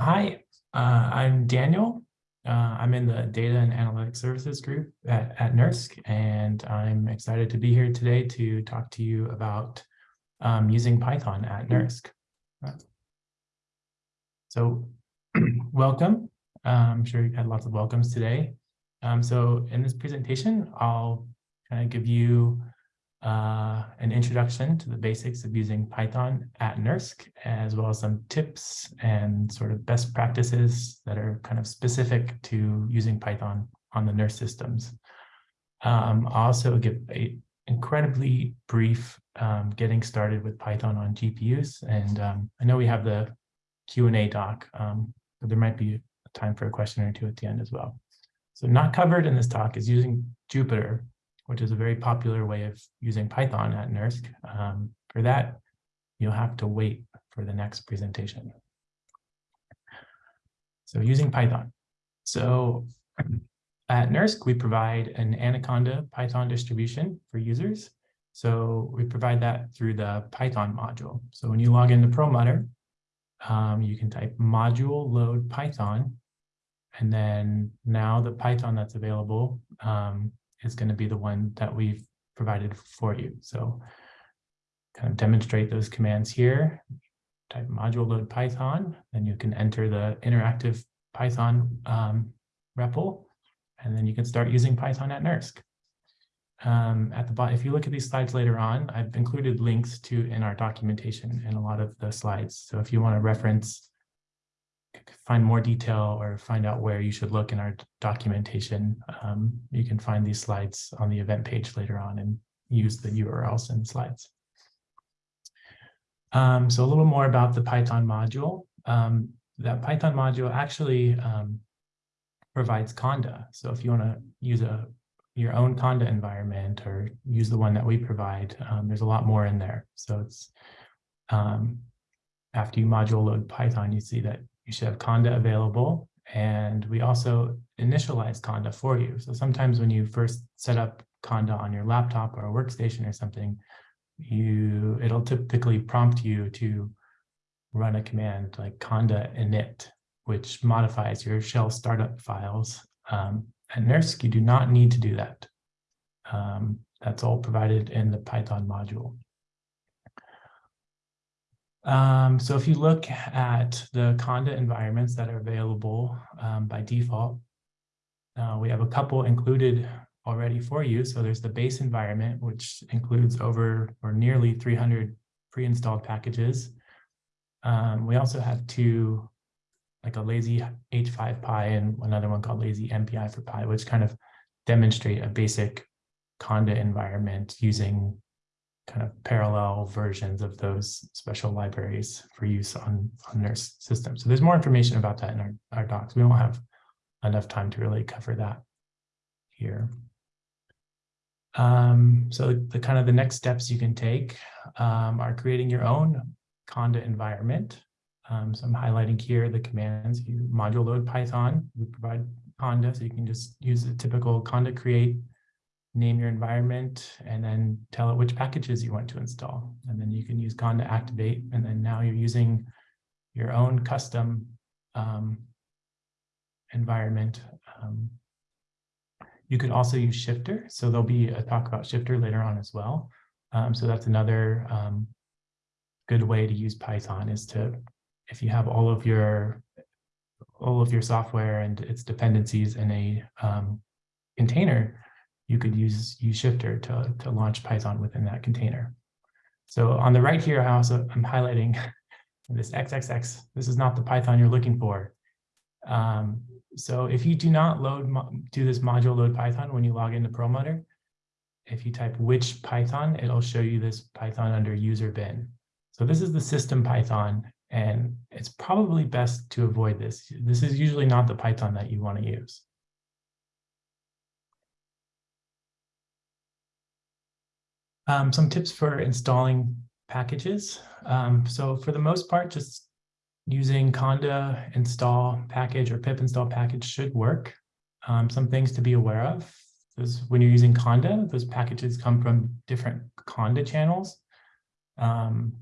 Hi, uh, I'm Daniel. Uh, I'm in the Data and Analytics Services group at, at NERSC, and I'm excited to be here today to talk to you about um, using Python at NERSC. So welcome. Uh, I'm sure you had lots of welcomes today. Um, so in this presentation, I'll kind of give you uh, an introduction to the basics of using Python at NERSC, as well as some tips and sort of best practices that are kind of specific to using Python on the NERSC systems. Um, I'll also give a incredibly brief um, getting started with Python on GPUs. And um, I know we have the Q&A doc, um, but there might be time for a question or two at the end as well. So not covered in this talk is using Jupyter which is a very popular way of using Python at NERSC. Um, for that, you'll have to wait for the next presentation. So using Python. So at NERSC, we provide an Anaconda Python distribution for users. So we provide that through the Python module. So when you log into Perlmutter, um, you can type module load Python, and then now the Python that's available um, is going to be the one that we've provided for you. So kind of demonstrate those commands here, type module load Python, then you can enter the interactive Python um, REPL, and then you can start using Python at NERSC. Um, at the bottom, if you look at these slides later on, I've included links to in our documentation in a lot of the slides. So if you want to reference find more detail or find out where you should look in our documentation, um, you can find these slides on the event page later on and use the URLs the slides. Um, so a little more about the Python module. Um, that Python module actually um, provides Conda. So if you want to use a your own Conda environment or use the one that we provide, um, there's a lot more in there. So it's um, after you module load Python, you see that you should have Conda available. And we also initialize Conda for you. So sometimes when you first set up Conda on your laptop or a workstation or something, you it'll typically prompt you to run a command like conda init, which modifies your shell startup files. Um, at NERSC, you do not need to do that. Um, that's all provided in the Python module. Um, so if you look at the Conda environments that are available um, by default, uh, we have a couple included already for you. So there's the base environment, which includes over or nearly 300 pre-installed packages. Um, we also have two, like a lazy h5py and another one called lazy mpi4py, which kind of demonstrate a basic Conda environment using kind of parallel versions of those special libraries for use on, on NERSC systems. So there's more information about that in our, our docs. We don't have enough time to really cover that here. Um, so the kind of the next steps you can take um, are creating your own Conda environment. Um, so I'm highlighting here the commands. You module load Python. We provide Conda, so you can just use a typical Conda create name your environment, and then tell it which packages you want to install. And then you can use conda activate, and then now you're using your own custom um, environment. Um, you could also use Shifter. So there'll be a talk about Shifter later on as well. Um, so that's another um, good way to use Python is to, if you have all of your all of your software and its dependencies in a um, container, you could use, use Shifter to, to launch Python within that container. So on the right here, I also I'm highlighting this XXX. This is not the Python you're looking for. Um, so if you do not load do this module load Python when you log into Perlmutter, if you type which Python, it'll show you this Python under user bin. So this is the system Python, and it's probably best to avoid this. This is usually not the Python that you want to use. Um, some tips for installing packages. Um, so for the most part, just using conda install package or pip install package should work. Um, some things to be aware of is when you're using conda, those packages come from different conda channels. Um,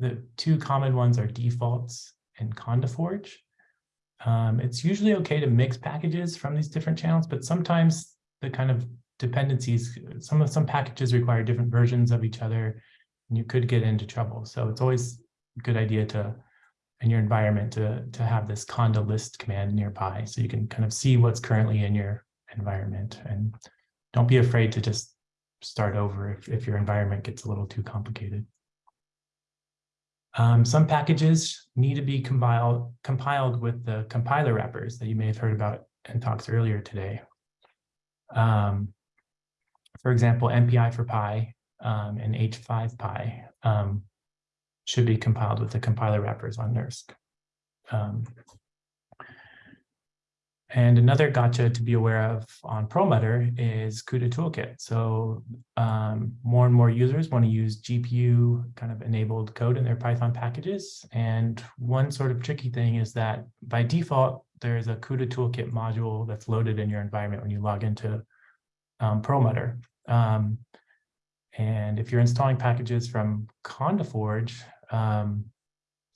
the two common ones are defaults and conda forge. Um, it's usually okay to mix packages from these different channels, but sometimes the kind of dependencies, some of some packages require different versions of each other, and you could get into trouble. So it's always a good idea to, in your environment, to, to have this conda list command nearby, so you can kind of see what's currently in your environment. And don't be afraid to just start over if, if your environment gets a little too complicated. Um, some packages need to be compiled, compiled with the compiler wrappers that you may have heard about in talks earlier today. Um, for example, mpi4py um, and h5py um, should be compiled with the compiler wrappers on NERSC. Um, and another gotcha to be aware of on Perlmutter is CUDA toolkit. So um, more and more users want to use GPU kind of enabled code in their Python packages. And one sort of tricky thing is that by default, there's a CUDA toolkit module that's loaded in your environment when you log into um, Perlmutter. Um, and if you're installing packages from CondaForge, um,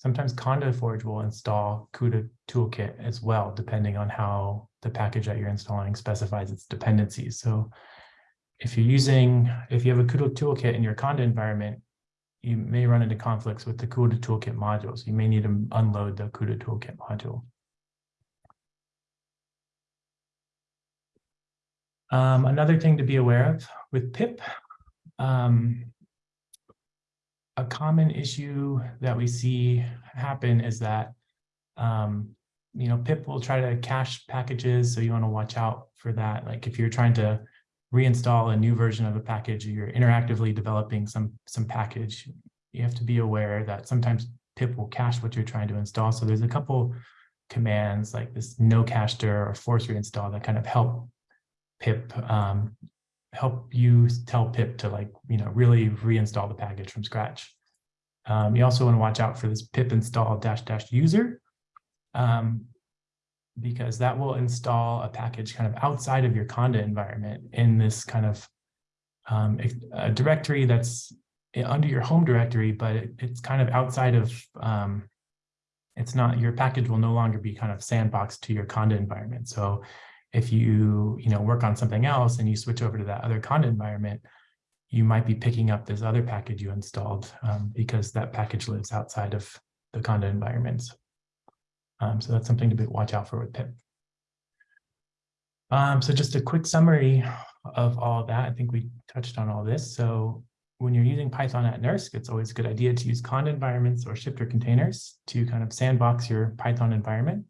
Sometimes CondaForge will install CUDA toolkit as well, depending on how the package that you're installing specifies its dependencies. So if you're using, if you have a CUDA toolkit in your Conda environment, you may run into conflicts with the CUDA toolkit modules. You may need to unload the CUDA toolkit module. Um, another thing to be aware of with pip, um, a common issue that we see happen is that, um, you know, pip will try to cache packages. So you want to watch out for that. Like if you're trying to reinstall a new version of a package, you're interactively developing some, some package, you have to be aware that sometimes pip will cache what you're trying to install. So there's a couple commands like this no cache dir or force reinstall that kind of help pip um, help you tell pip to like, you know, really reinstall the package from scratch. Um, you also want to watch out for this pip install dash dash user um, because that will install a package kind of outside of your Conda environment in this kind of um, a, directory that's under your home directory, but it, it's kind of outside of, um, it's not, your package will no longer be kind of sandboxed to your Conda environment. So if you, you know, work on something else and you switch over to that other Conda environment, you might be picking up this other package you installed um, because that package lives outside of the Conda environments. Um, so that's something to be, watch out for with pip. Um, so just a quick summary of all of that. I think we touched on all this. So when you're using Python at NERSC, it's always a good idea to use Conda environments or shifter containers to kind of sandbox your Python environment.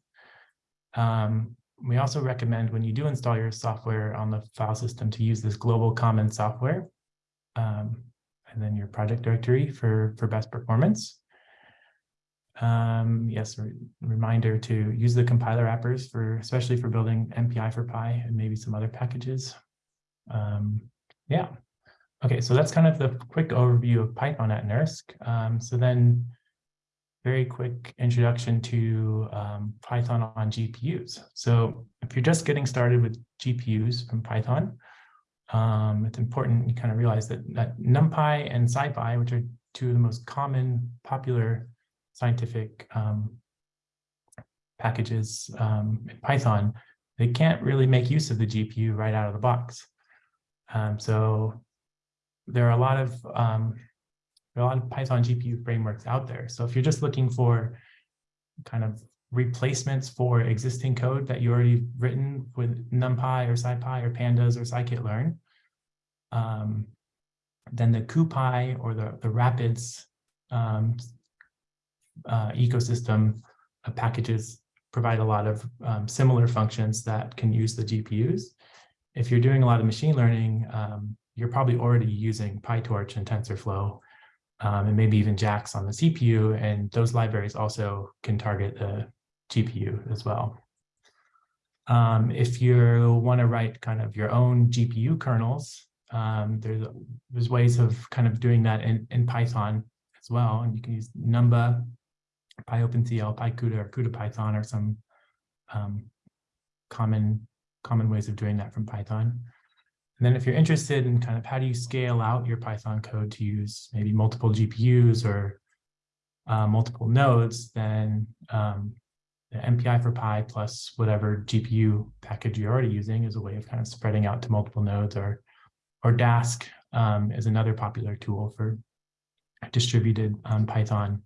Um, we also recommend when you do install your software on the file system to use this global common software um, and then your project directory for, for best performance. Um, yes, re reminder to use the compiler wrappers for, especially for building mpi4py and maybe some other packages. Um, yeah. Okay, so that's kind of the quick overview of Python at NERSC. Um, so then very quick introduction to um, Python on GPUs. So if you're just getting started with GPUs from Python, um, it's important you kind of realize that, that NumPy and SciPy, which are two of the most common popular scientific um, packages um, in Python, they can't really make use of the GPU right out of the box. Um, so there are a lot of um, there are a lot of Python GPU frameworks out there. So if you're just looking for kind of replacements for existing code that you already written with NumPy or SciPy or Pandas or scikit-learn, um, then the CuPy or the, the Rapids um, uh, ecosystem of packages provide a lot of um, similar functions that can use the GPUs. If you're doing a lot of machine learning, um, you're probably already using PyTorch and TensorFlow um, and maybe even JAX on the CPU. And those libraries also can target the GPU as well. Um, if you want to write kind of your own GPU kernels, um, there's, there's ways of kind of doing that in, in Python as well. And you can use Numba, PyOpenCL, PyCUDA, or CUDA-Python, or some um, common, common ways of doing that from Python. And then if you're interested in kind of how do you scale out your Python code to use maybe multiple GPUs or uh, multiple nodes, then um, the mpi4py plus whatever GPU package you're already using is a way of kind of spreading out to multiple nodes or, or Dask um, is another popular tool for distributed um, Python.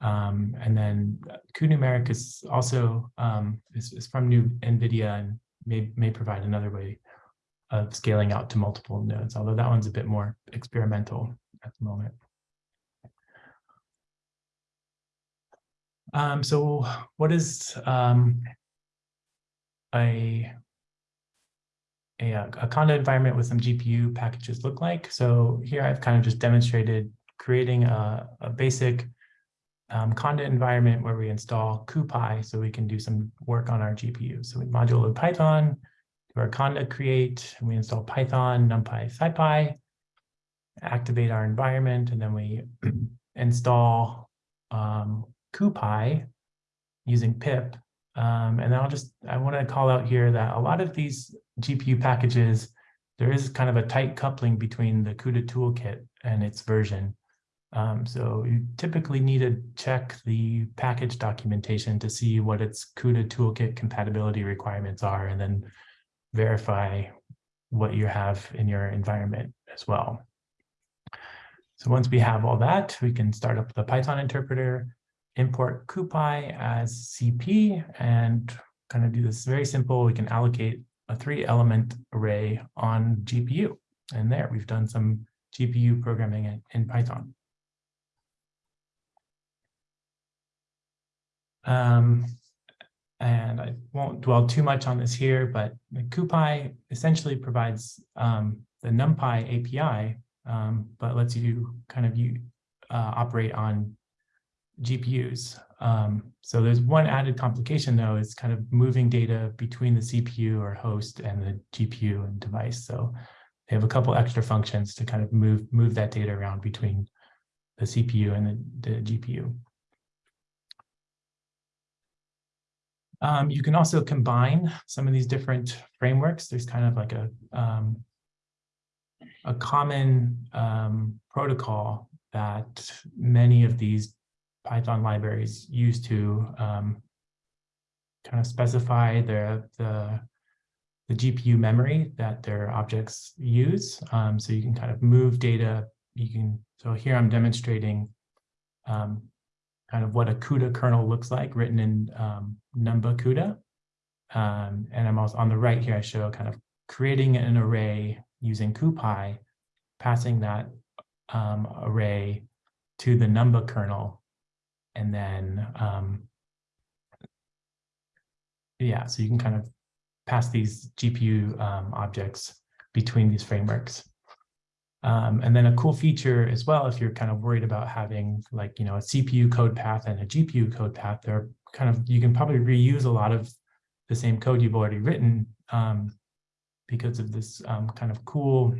Um, and then cuNumeric is also um, is, is from new NVIDIA and may, may provide another way of scaling out to multiple nodes, although that one's a bit more experimental at the moment. Um, so what is um, a, a, a Conda environment with some GPU packages look like? So here I've kind of just demonstrated creating a, a basic um, Conda environment where we install CuPy so we can do some work on our GPU. So we module load Python, Conda create, and we install Python, NumPy, SciPy, activate our environment, and then we install um, CuPy using pip. Um, and I'll just, I want to call out here that a lot of these GPU packages, there is kind of a tight coupling between the CUDA toolkit and its version. Um, so you typically need to check the package documentation to see what its CUDA toolkit compatibility requirements are, and then verify what you have in your environment as well. So once we have all that, we can start up the Python interpreter, import CuPy as CP, and kind of do this very simple. We can allocate a three element array on GPU. And there we've done some GPU programming in, in Python. Um, and I won't dwell too much on this here, but the CuPy essentially provides um, the NumPy API, um, but lets you kind of you, uh, operate on GPUs. Um, so there's one added complication though, is kind of moving data between the CPU or host and the GPU and device. So they have a couple extra functions to kind of move move that data around between the CPU and the, the GPU. Um, you can also combine some of these different frameworks. There's kind of like a, um, a common um, protocol that many of these Python libraries use to um, kind of specify the, the, the, GPU memory that their objects use. Um, so you can kind of move data. You can, so here I'm demonstrating um, kind of what a CUDA kernel looks like written in um, Numba CUDA. Um, and I'm also on the right here, I show kind of creating an array using CuPy, passing that um, array to the Numba kernel. And then, um, yeah, so you can kind of pass these GPU um, objects between these frameworks. Um, and then a cool feature as well, if you're kind of worried about having like, you know, a CPU code path and a GPU code path, they're kind of, you can probably reuse a lot of the same code you've already written um, because of this um, kind of cool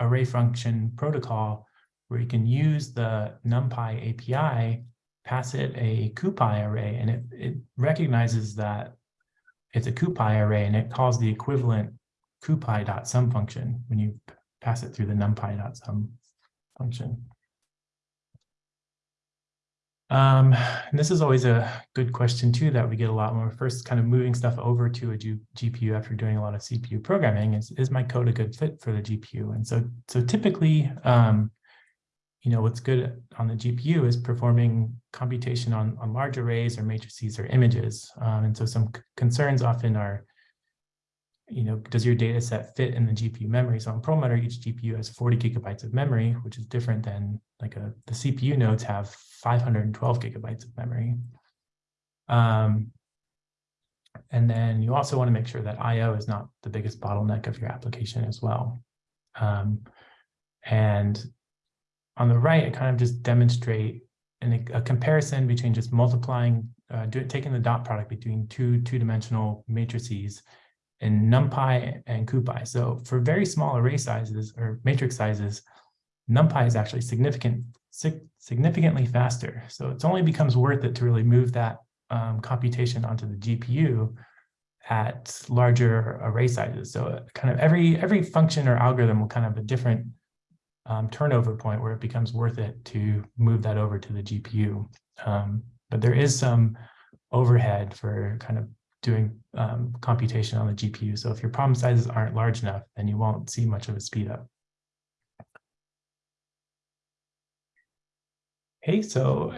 array function protocol where you can use the NumPy API, pass it a CuPy array, and it, it recognizes that it's a CuPy array and it calls the equivalent CuPy.sum function when you pass it through the numpy.sum function. Um, and this is always a good question too that we get a lot when we're first kind of moving stuff over to a G GPU after doing a lot of CPU programming is, is my code a good fit for the GPU? And so, so typically, um, you know, what's good on the GPU is performing computation on, on large arrays or matrices or images. Um, and so some concerns often are you know, does your data set fit in the GPU memory? So on Perlmutter, each GPU has 40 gigabytes of memory, which is different than like a, the CPU nodes have 512 gigabytes of memory. Um, and then you also want to make sure that IO is not the biggest bottleneck of your application as well. Um, and on the right, I kind of just demonstrate an, a comparison between just multiplying, uh, do, taking the dot product between two two-dimensional matrices in NumPy and CuPy. So for very small array sizes or matrix sizes, NumPy is actually significant, sig significantly faster. So it only becomes worth it to really move that um, computation onto the GPU at larger array sizes. So kind of every every function or algorithm will kind of a different um, turnover point where it becomes worth it to move that over to the GPU. Um, but there is some overhead for kind of doing um, computation on the GPU. So if your problem sizes aren't large enough, then you won't see much of a speed up. Okay, so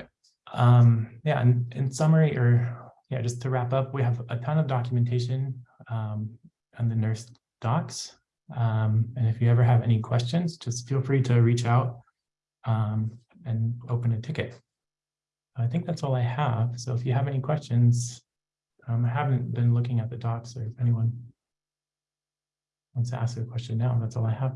um, yeah, in, in summary, or yeah, just to wrap up, we have a ton of documentation um, on the NERSC docs. Um, and if you ever have any questions, just feel free to reach out um, and open a ticket. I think that's all I have. So if you have any questions, um, I haven't been looking at the docs so if anyone wants to ask a question now, that's all I have.